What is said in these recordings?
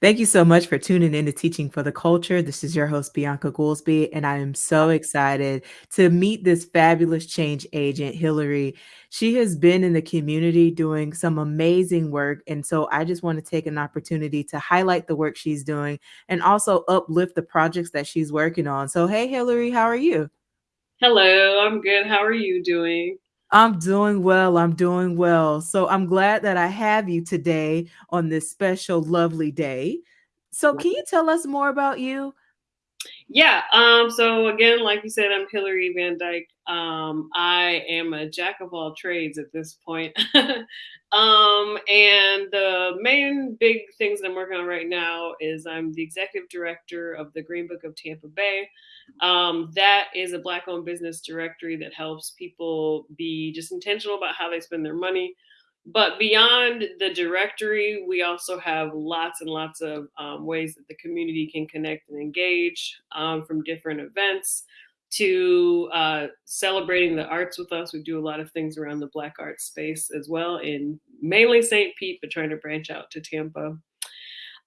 Thank you so much for tuning in to Teaching for the Culture. This is your host, Bianca Goolsby, and I am so excited to meet this fabulous change agent, Hillary. She has been in the community doing some amazing work. And so I just want to take an opportunity to highlight the work she's doing and also uplift the projects that she's working on. So, hey, Hillary, how are you? Hello, I'm good. How are you doing? I'm doing well. I'm doing well. So I'm glad that I have you today on this special, lovely day. So, can you tell us more about you? Yeah. Um, so again, like you said, I'm Hillary Van Dyke. Um, I am a jack of all trades at this point. um, and the main big things that I'm working on right now is I'm the executive director of the Green Book of Tampa Bay. Um, that is a black owned business directory that helps people be just intentional about how they spend their money but beyond the directory, we also have lots and lots of um, ways that the community can connect and engage um, from different events to uh, celebrating the arts with us. We do a lot of things around the Black art space as well, in mainly St. Pete, but trying to branch out to Tampa.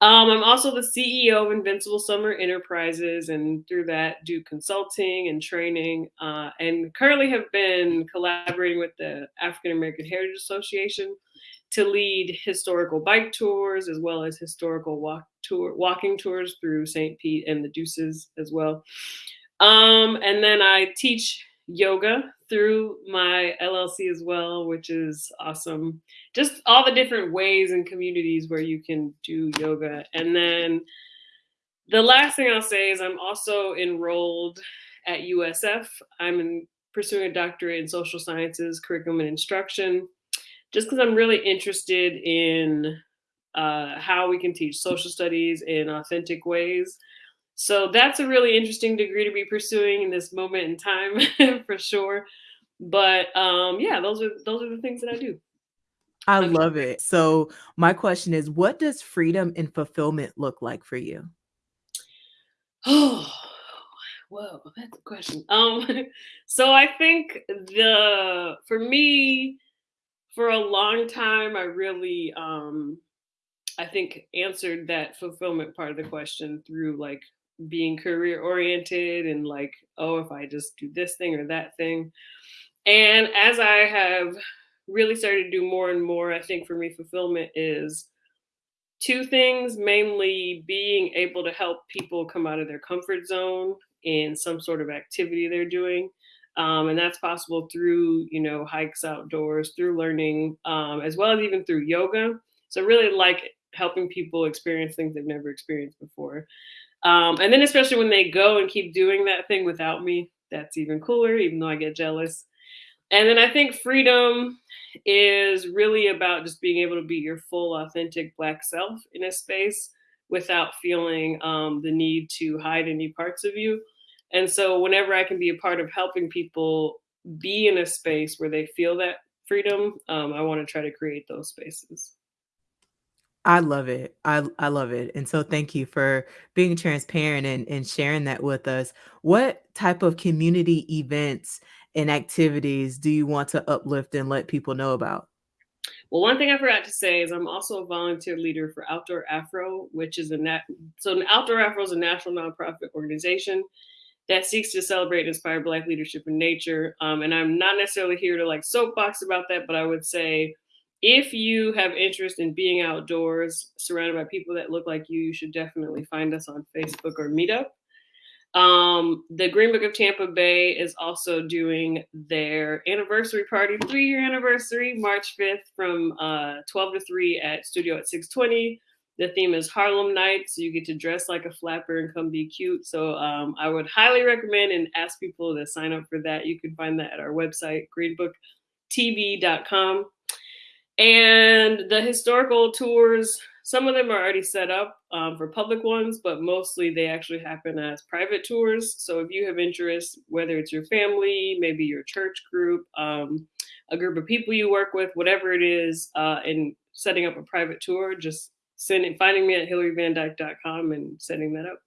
Um, I'm also the CEO of Invincible Summer Enterprises, and through that, do consulting and training. Uh, and currently have been collaborating with the African American Heritage Association to lead historical bike tours as well as historical walk tour walking tours through St. Pete and the Deuces as well. Um, and then I teach yoga through my LLC as well, which is awesome. Just all the different ways and communities where you can do yoga. And then the last thing I'll say is I'm also enrolled at USF. I'm in, pursuing a doctorate in social sciences, curriculum and instruction, just because I'm really interested in uh, how we can teach social studies in authentic ways so that's a really interesting degree to be pursuing in this moment in time for sure. But um, yeah, those are those are the things that I do. I love it. So my question is, what does freedom and fulfillment look like for you? Oh, whoa, that's a question. Um, so I think the for me, for a long time, I really um I think answered that fulfillment part of the question through like being career oriented and like, oh, if I just do this thing or that thing. And as I have really started to do more and more, I think for me, fulfillment is two things mainly being able to help people come out of their comfort zone in some sort of activity they're doing. Um, and that's possible through, you know, hikes outdoors, through learning, um, as well as even through yoga. So, really like helping people experience things they've never experienced before. Um, and then especially when they go and keep doing that thing without me, that's even cooler, even though I get jealous. And then I think freedom is really about just being able to be your full, authentic Black self in a space without feeling um, the need to hide any parts of you. And so, whenever I can be a part of helping people be in a space where they feel that freedom, um, I want to try to create those spaces. I love it. I I love it. And so thank you for being transparent and, and sharing that with us. What type of community events and activities do you want to uplift and let people know about? Well, one thing I forgot to say is I'm also a volunteer leader for Outdoor Afro, which is a nat so Outdoor Afro is a national nonprofit organization that seeks to celebrate and inspire Black leadership in nature. Um, and I'm not necessarily here to like soapbox about that, but I would say if you have interest in being outdoors, surrounded by people that look like you, you should definitely find us on Facebook or Meetup. Um, the Green Book of Tampa Bay is also doing their anniversary party, three year anniversary, March 5th from uh, 12 to 3 at Studio at 620. The theme is Harlem Night, So you get to dress like a flapper and come be cute. So um, I would highly recommend and ask people to sign up for that. You can find that at our website, greenbooktb.com. And the historical tours, some of them are already set up um, for public ones, but mostly they actually happen as private tours. So if you have interest, whether it's your family, maybe your church group, um, a group of people you work with, whatever it is, uh, and setting up a private tour, just sending, finding me at hillaryvandyke.com and setting that up.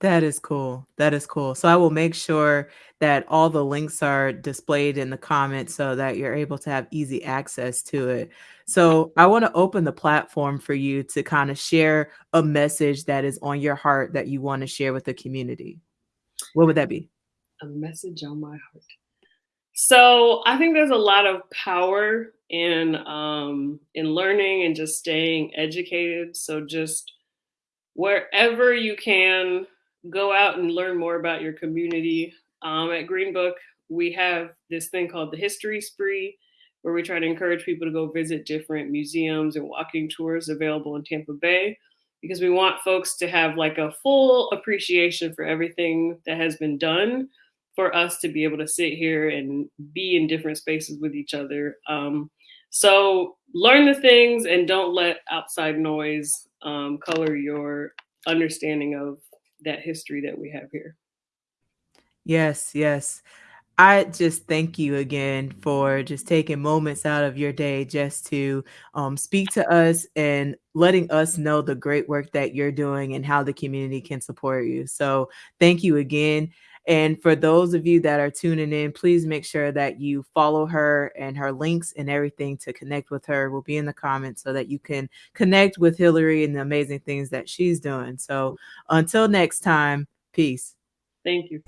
That is cool, that is cool. So I will make sure that all the links are displayed in the comments so that you're able to have easy access to it. So I wanna open the platform for you to kinda share a message that is on your heart that you wanna share with the community. What would that be? A message on my heart. So, I think there's a lot of power in, um, in learning and just staying educated. So just wherever you can, go out and learn more about your community. Um, at Greenbook, we have this thing called the History Spree, where we try to encourage people to go visit different museums and walking tours available in Tampa Bay, because we want folks to have, like, a full appreciation for everything that has been done for us to be able to sit here and be in different spaces with each other. Um, so learn the things and don't let outside noise, um, color your understanding of that history that we have here. Yes, yes. I just thank you again for just taking moments out of your day just to, um, speak to us and letting us know the great work that you're doing and how the community can support you. So, thank you again. And for those of you that are tuning in, please make sure that you follow her and her links and everything to connect with her will be in the comments so that you can connect with Hillary and the amazing things that she's doing. So, until next time, peace. Thank you.